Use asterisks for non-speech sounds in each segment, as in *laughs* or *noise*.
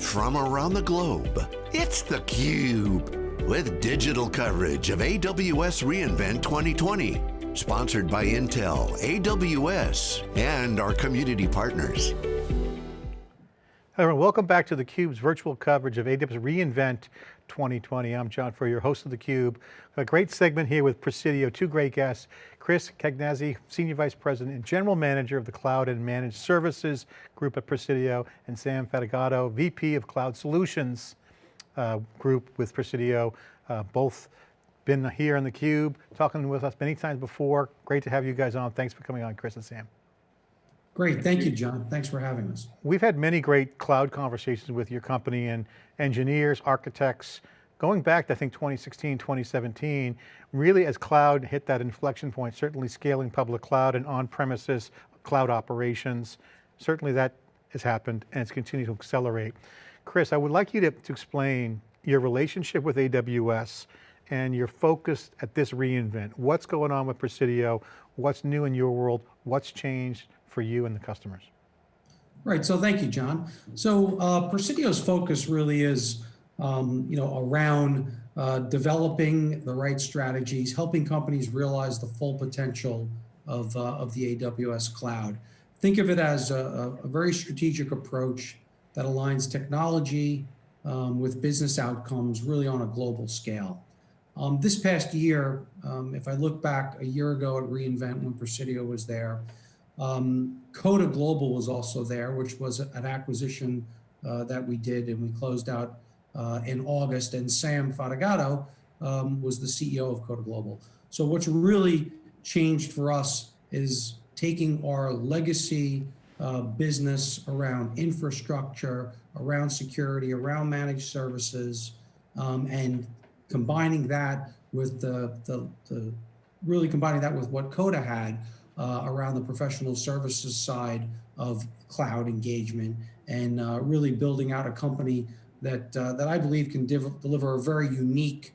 from around the globe. It's theCUBE, with digital coverage of AWS reInvent 2020. Sponsored by Intel, AWS, and our community partners. Everyone. welcome back to theCUBE's virtual coverage of AWS reInvent 2020. I'm John Furrier, host of theCUBE. A great segment here with Presidio, two great guests. Chris Cagnazzi, Senior Vice President and General Manager of the Cloud and Managed Services Group at Presidio, and Sam Fatigato, VP of Cloud Solutions uh, Group with Presidio. Uh, both been here on theCUBE, talking with us many times before. Great to have you guys on. Thanks for coming on, Chris and Sam. Great, thank you, John. Thanks for having us. We've had many great cloud conversations with your company and engineers, architects, going back to I think 2016, 2017, really as cloud hit that inflection point, certainly scaling public cloud and on-premises cloud operations, certainly that has happened and it's continued to accelerate. Chris, I would like you to, to explain your relationship with AWS and your focus at this reInvent. What's going on with Presidio? What's new in your world? What's changed for you and the customers? Right, so thank you, John. So uh, Presidio's focus really is um, you know, around uh, developing the right strategies, helping companies realize the full potential of, uh, of the AWS cloud. Think of it as a, a very strategic approach that aligns technology um, with business outcomes really on a global scale. Um, this past year, um, if I look back a year ago at reInvent when Presidio was there, um, Coda Global was also there, which was an acquisition uh, that we did and we closed out uh, in August. And Sam Fatigato um, was the CEO of Coda Global. So what's really changed for us is taking our legacy uh, business around infrastructure, around security, around managed services, um, and combining that with the, the, the, really combining that with what Coda had uh, around the professional services side of cloud engagement and uh, really building out a company that, uh, that I believe can deliver a very unique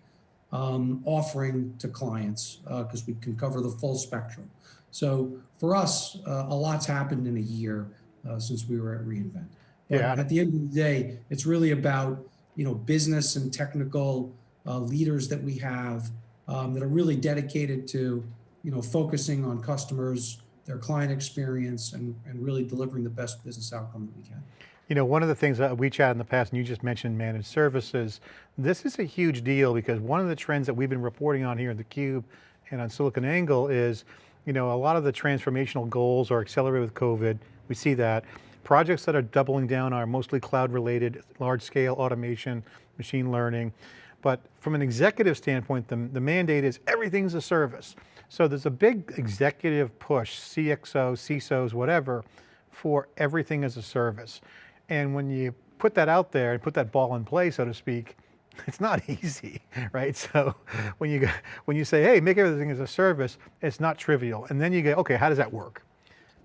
um, offering to clients because uh, we can cover the full spectrum. So for us, uh, a lot's happened in a year uh, since we were at reInvent. But yeah. At the end of the day, it's really about you know business and technical leaders that we have um, that are really dedicated to you know, focusing on customers, their client experience, and, and really delivering the best business outcome that we can. You know, one of the things that we chatted in the past, and you just mentioned managed services, this is a huge deal because one of the trends that we've been reporting on here in theCUBE and on SiliconANGLE is, you know, a lot of the transformational goals are accelerated with COVID, we see that. Projects that are doubling down are mostly cloud related, large scale automation, machine learning. But from an executive standpoint, the, the mandate is everything's a service. So there's a big executive push, CXO, CISOs, whatever, for everything as a service. And when you put that out there and put that ball in play, so to speak, *laughs* it's not *laughs* easy, right? So when you, when you say, hey, make everything as a service, it's not trivial. And then you go, okay, how does that work?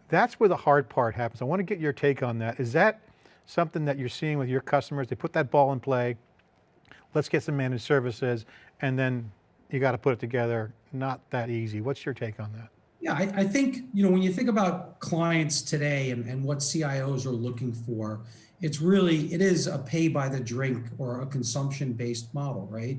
That's where the hard part happens. I want to get your take on that. Is that something that you're seeing with your customers? They put that ball in play, let's get some managed services, and then you got to put it together not that easy. What's your take on that? Yeah, I, I, think, you know, when you think about clients today and, and what CIOs are looking for, it's really, it is a pay by the drink or a consumption based model, right?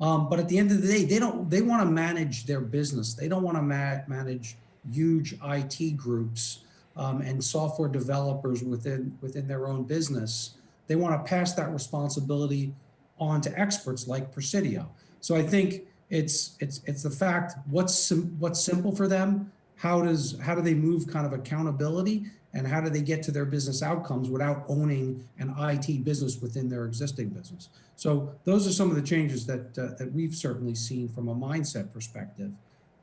Um, but at the end of the day, they don't, they want to manage their business. They don't want to ma manage huge IT groups um, and software developers within, within their own business. They want to pass that responsibility on to experts like Presidio. So I think it's it's it's the fact what's sim what's simple for them. How does how do they move kind of accountability and how do they get to their business outcomes without owning an IT business within their existing business? So those are some of the changes that uh, that we've certainly seen from a mindset perspective.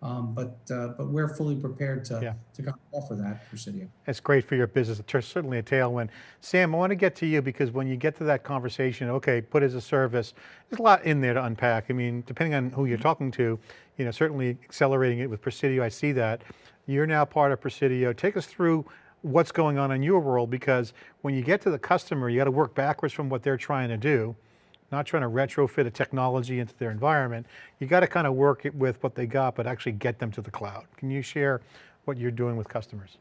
Um, but uh, but we're fully prepared to, yeah. to kind of offer that for Presidio. It's great for your business. It's certainly a tailwind. Sam, I want to get to you because when you get to that conversation, okay, put as a service, there's a lot in there to unpack. I mean, depending on who you're talking to, you know, certainly accelerating it with Presidio, I see that. You're now part of Presidio. Take us through what's going on in your world because when you get to the customer, you got to work backwards from what they're trying to do not trying to retrofit a technology into their environment. You got to kind of work it with what they got, but actually get them to the cloud. Can you share what you're doing with customers?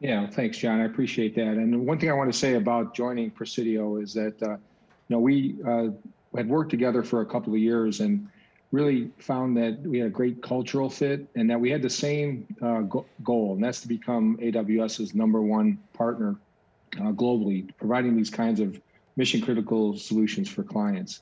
Yeah, thanks, John. I appreciate that. And one thing I want to say about joining Presidio is that, uh, you know, we uh, had worked together for a couple of years and really found that we had a great cultural fit and that we had the same uh, go- goal, and that's to become AWS's number one partner uh, globally, providing these kinds of mission critical solutions for clients.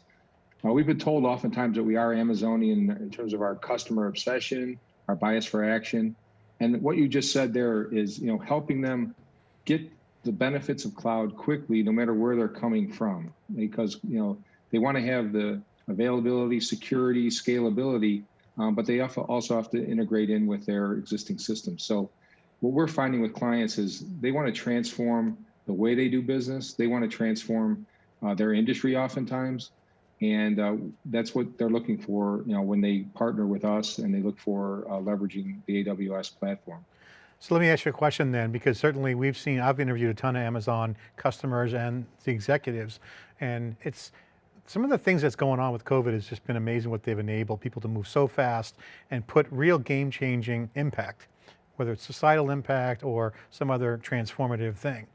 Uh, we've been told oftentimes that we are Amazonian in terms of our customer obsession, our bias for action. And what you just said there is, you know, helping them get the benefits of cloud quickly, no matter where they're coming from, because you know they want to have the availability, security, scalability, um, but they also have to integrate in with their existing systems. So, what we're finding with clients is they want to transform the way they do business. They want to transform uh, their industry, oftentimes, and uh, that's what they're looking for you know when they partner with us and they look for uh, leveraging the aws platform so let me ask you a question then, because certainly we've seen, I've interviewed a ton of Amazon customers and the executives, and it's, some of the things that's going on with COVID has just been amazing what they've enabled people to move so fast and put real game changing impact, whether it's societal impact or some other transformative thing.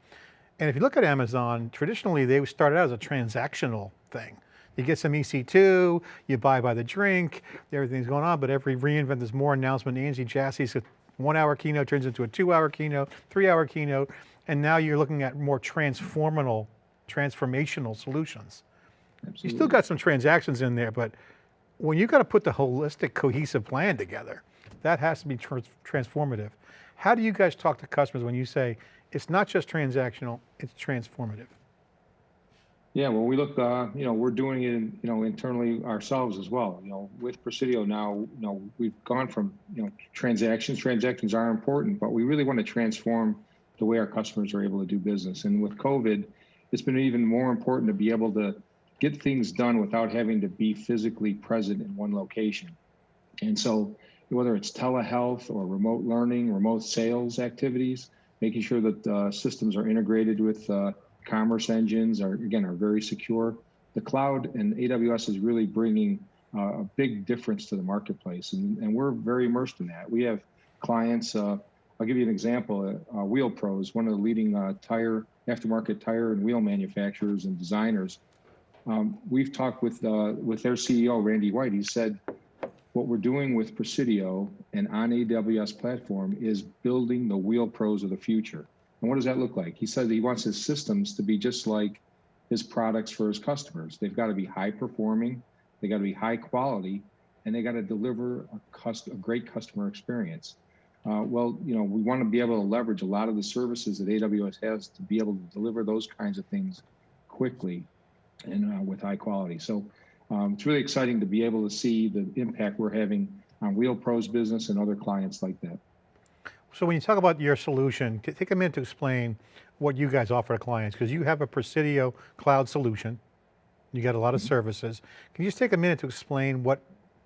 And if you look at Amazon, traditionally they started out as a transactional thing. You get some EC2, you buy by the drink, everything's going on, but every reInvent, there's more announcement. Andy Jassy's one hour keynote turns into a two hour keynote, three hour keynote, and now you're looking at more transformational, transformational solutions. Absolutely. You still got some transactions in there, but when you got to put the holistic, cohesive plan together, that has to be trans transformative. How do you guys talk to customers when you say, it's not just transactional, it's transformative? Yeah, well, we look, uh, you know, we're doing it, you know, internally ourselves as well. You know, with Presidio now, you know, we've gone from, you know, transactions. Transactions are important, but we really want to transform the way our customers are able to do business. And with COVID, it's been even more important to be able to get things done without having to be physically present in one location. And so, whether it's telehealth or remote learning, remote sales activities, making sure that uh, systems are integrated with uh, commerce engines are again are very secure. The cloud and AWS is really bringing uh, a big difference to the marketplace, and, and we're very immersed in that. We have clients. Uh, I'll give you an example. Uh, Wheel Pros, one of the leading uh, tire aftermarket tire and wheel manufacturers and designers. Um, we've talked with uh, with their CEO Randy White. He said, "What we're doing with Presidio and on AWS platform is building the Wheel Pros of the future." And what does that look like? He said he wants his systems to be just like his products for his customers. They've got to be high performing, they got to be high quality, and they got to deliver a, cust- a great customer experience. Uh, well, you know, we want to be able to leverage a lot of the services that AWS has to be able to deliver those kinds of things quickly and uh, with high quality. So um, it's really exciting to be able to see the impact we're having on Wheel Pros business and other clients like that. So when you talk about your solution, take a minute to explain what you guys offer to clients, because you have a Presidio cloud solution. You got a lot of mm -hmm. services. Can you just take a minute to explain what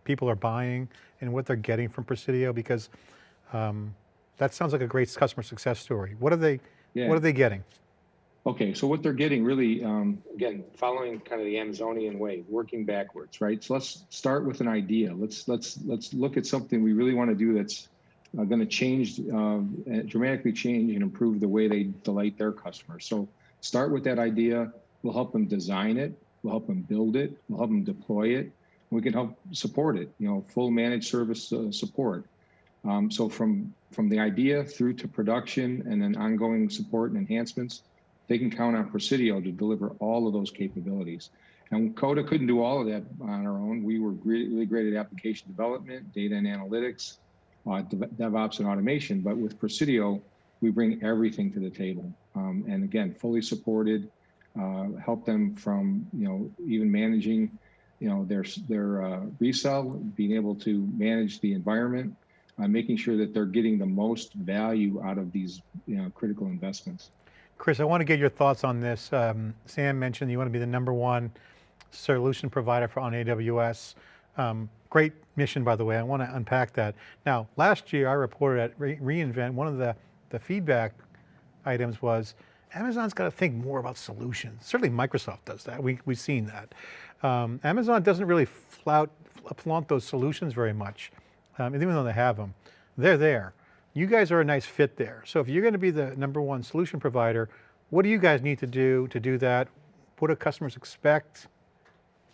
people are buying and what they're getting from Presidio? Because um, that sounds like a great customer success story. What are they, yeah. what are they getting? Okay, so what they're getting really, um, again, following kind of the Amazonian way, working backwards, right? So let's start with an idea. Let's let's let's look at something we really want to do that's uh, going to change, uh, dramatically change and improve the way they delight their customers. So start with that idea. We'll help them design it. We'll help them build it. We'll help them deploy it. We can help support it. You know, full managed service uh, support. Um, so from from the idea through to production and then ongoing support and enhancements, they can count on Presidio to deliver all of those capabilities. And Coda couldn't do all of that on our own. We were really great at application development, data and analytics, uh, DevOps and automation. But with Presidio, we bring everything to the table. Um, and again, fully supported, uh, help them from, you know, even managing, you know, their, their uh, resell, being able to manage the environment, uh, making sure that they're getting the most value out of these, you know, critical investments. Chris, I want to get your thoughts on this. Um, Sam mentioned you want to be the number one solution provider for on AWS. Um, great mission, by the way. I want to unpack that. Now, last year I reported at Re reInvent, one of the, the feedback items was, Amazon's got to think more about solutions. Certainly Microsoft does that, we, we've seen that. Um, Amazon doesn't really flout, flaunt those solutions very much, um, even though they have them. They're there. You guys are a nice fit there. So if you're going to be the number one solution provider, what do you guys need to do to do that? What do customers expect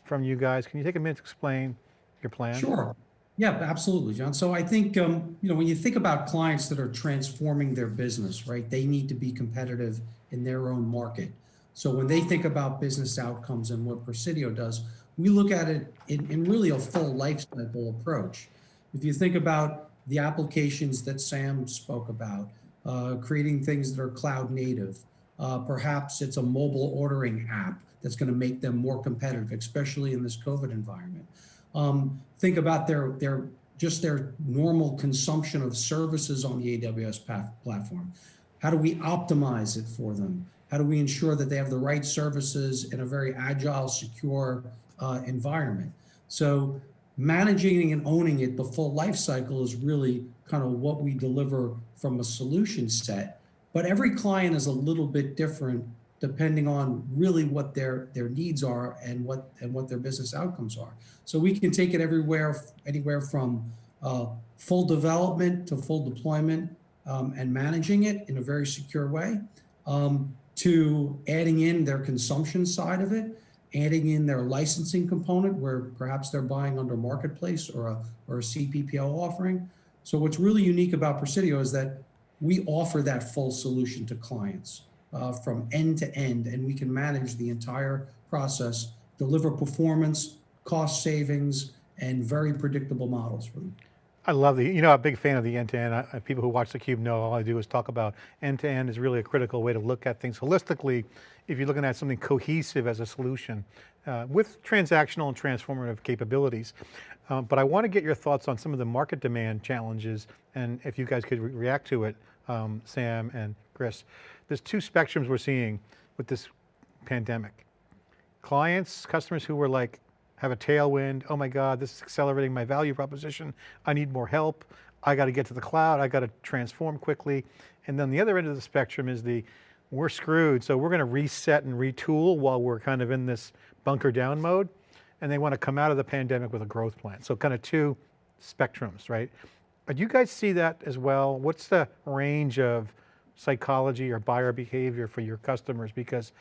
from you guys? Can you take a minute to explain your plan? Sure. Yeah, absolutely, John. So I think, um, you know, when you think about clients that are transforming their business, right, they need to be competitive in their own market. So when they think about business outcomes and what Presidio does, we look at it in, in really a full life cycle approach. If you think about the applications that Sam spoke about, uh, creating things that are cloud native, uh, perhaps it's a mobile ordering app that's going to make them more competitive, especially in this COVID environment. Um, think about their their just their normal consumption of services on the AWS platform. How do we optimize it for them? How do we ensure that they have the right services in a very agile, secure uh, environment? So managing and owning it, the full life cycle is really kind of what we deliver from a solution set. But every client is a little bit different depending on really what their their needs are and what and what their business outcomes are. So we can take it everywhere, anywhere from uh, full development to full deployment um, and managing it in a very secure way, um, to adding in their consumption side of it, adding in their licensing component where perhaps they're buying under marketplace or a or a CPPO offering. So what's really unique about Presidio is that we offer that full solution to clients uh, from end to end, and we can manage the entire process, deliver performance, cost savings, and very predictable models for them. I love the, you know, I'm a big fan of the end-to-end. -end. People who watch theCUBE know all I do is talk about end-to-end -end is really a critical way to look at things holistically. If you're looking at something cohesive as a solution uh, with transactional and transformative capabilities. Um, but I want to get your thoughts on some of the market demand challenges and if you guys could re react to it, um, Sam and Chris there's two spectrums we're seeing with this pandemic. Clients, customers who were like, have a tailwind, oh my God, this is accelerating my value proposition. I need more help. I got to get to the cloud. I got to transform quickly. And then the other end of the spectrum is the, we're screwed. So we're going to reset and retool while we're kind of in this bunker down mode. And they want to come out of the pandemic with a growth plan. So kind of two spectrums, right? But you guys see that as well. What's the range of psychology or buyer behavior for your customers because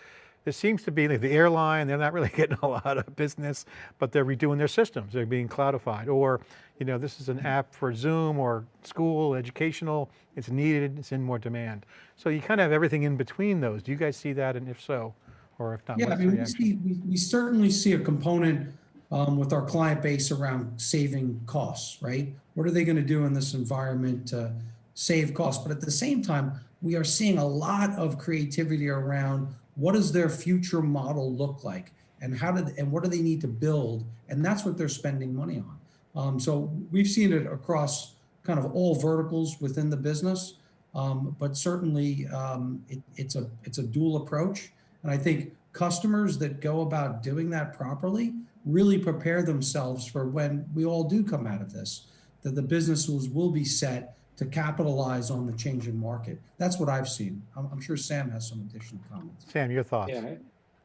there seems to be like the airline, they're not really *laughs* getting a lot of business, but they're redoing their systems. They're being cloudified or, you know, this is an app for Zoom or school, educational, it's needed, it's in more demand. So you kind of have everything in between those. Do you guys see that? And if so, or if not, yeah, I mean, we, see, we, we, certainly see a component um, with our client base around saving costs, right? What are they going to do in this environment to save costs? But at the same time, we are seeing a lot of creativity around what does their future model look like? And how did and what do they need to build? And that's what they're spending money on. Um, so we've seen it across kind of all verticals within the business. Um, but certainly um, it, it's a it's a dual approach. And i think customers that go about doing that properly really prepare themselves for when we all do come out of this that the businesses will be set to capitalize on the changing market. That's what I've seen. I'm, I'm sure Sam has some additional comments. Sam, your thoughts? Yeah,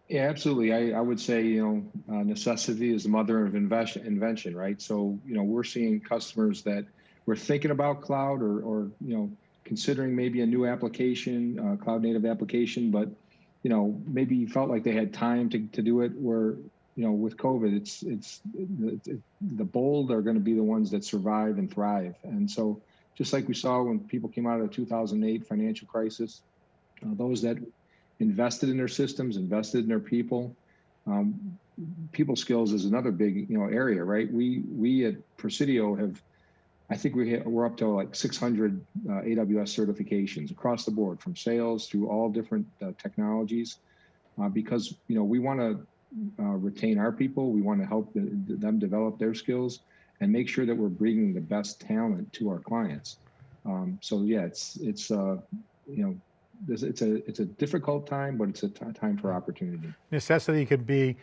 yeah, absolutely. I, I would say, you know, uh, necessity is the mother of invention, invention, right? So, you know, we're seeing customers that were thinking about cloud or, or you know, considering maybe a new application, uh, cloud native application, but, you know, maybe felt like they had time to, to do it where, you know, with COVID, it's, it's, it's the bold are going to be the ones that survive and thrive. And so, just like we saw when people came out of the 2008 financial crisis. Uh, those that invested in their systems, invested in their people. Um, people skills is another big you know area, right? We we at Presidio have, I think we we're up to like 600 uh, AWS certifications across the board, from sales through all different uh, technologies, uh, because you know we want to uh, retain our people, we want to help the, them develop their skills, and make sure that we're bringing the best talent to our clients. Um, so yeah, it's it's uh, you know it's a it's a difficult time, but it's a time for opportunity. Necessity could be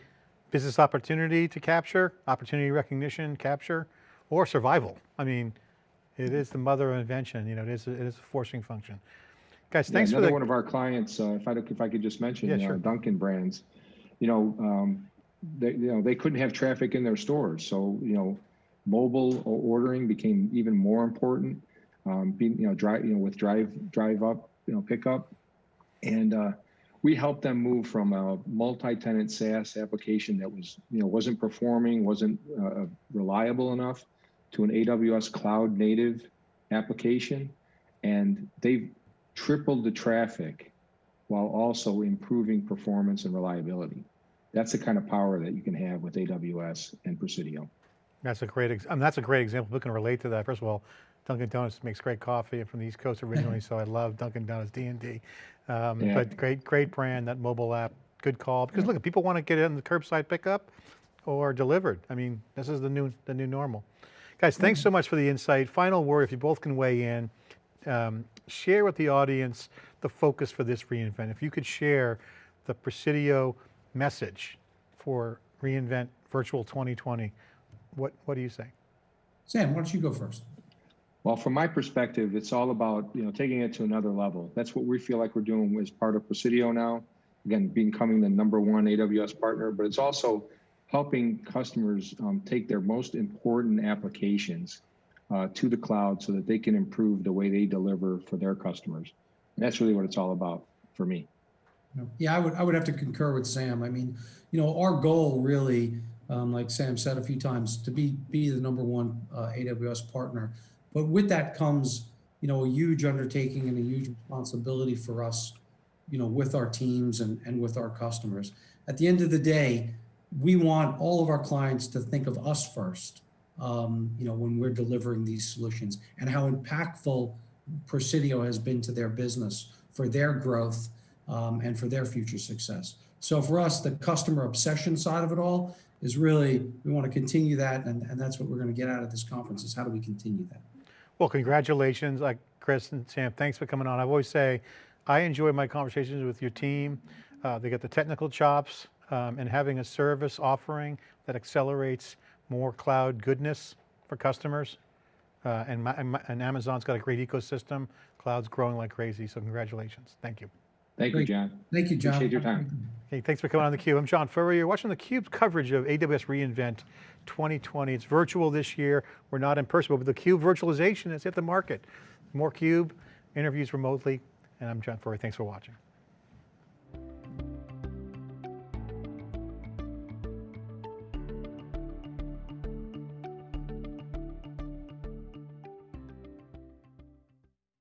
business opportunity to capture, opportunity recognition, capture, or survival. I mean, it is the mother of invention. You know, it is a, it is a forcing function. Guys, thanks yeah, for the, one of our clients. Uh, if I if I could just mention, yeah, uh, sure. Dunkin' Brands. You know, um, they you know they couldn't have traffic in their stores, so you know mobile ordering became even more important. um, being, you know, drive, you know, with drive, drive up, you know, pickup. And, uh, we helped them move from a multi-tenant SaaS application that was, you know, wasn't performing, wasn't, uh, reliable enough to an AWS cloud native application. And they've tripled the traffic while also improving performance and reliability. That's the kind of power that you can have with AWS and Presidio. That's a great, I mean, that's a great example. People can relate to that. First of all, Dunkin' Donuts makes great coffee. I'm from the East Coast originally, so I *laughs* love Dunkin' Donuts D and D. Um, Yeah. But great, great brand, that mobile app, good call. Because look, people want to get it in the curbside pickup or delivered. I mean, this is the new, the new normal. Guys, thanks so much for the insight. Final word, if you both can weigh in, um, share with the audience the focus for this reInvent. If you could share the Presidio message for reInvent Virtual 2020, what, what do you say? Sam, why don't you go first? Well, from my perspective, it's all about, you know, taking it to another level. That's what we feel like we're doing as part of Presidio now. Again, becoming the number one AWS partner, but it's also helping customers um, take their most important applications uh, to the cloud so that they can improve the way they deliver for their customers. And that's really what it's all about for me. Yeah, I would, I would have to concur with Sam. I mean, you know, our goal really, um, like Sam said a few times, to be, be the number one uh, AWS partner. But with that comes, you know, a huge undertaking and a huge responsibility for us, you know, with our teams and, and with our customers. At the end of the day, we want all of our clients to think of us first, um, you know, when we're delivering these solutions and how impactful Presidio has been to their business for their growth um, and for their future success. So for us, the customer obsession side of it all is really, we want to continue that. And, and that's what we're going to get out of this conference is how do we continue that? Well, congratulations, like Chris and Sam, thanks for coming on. I always say, I enjoy my conversations with your team. Uh, they get the technical chops um, and having a service offering that accelerates more cloud goodness for customers. Uh, and, my- and Amazon's got a great ecosystem. Cloud's growing like crazy, so congratulations. Thank you. Thank you, John. Thank you, John. Appreciate your time. Okay, thanks for coming on theCUBE. I'm John Furrier. You're watching theCUBE's coverage of AWS reInvent 2020. It's virtual this year. We're not in person, but the CUBE virtualization is at the market. More CUBE, interviews remotely, and I'm John Furrier. Thanks for watching.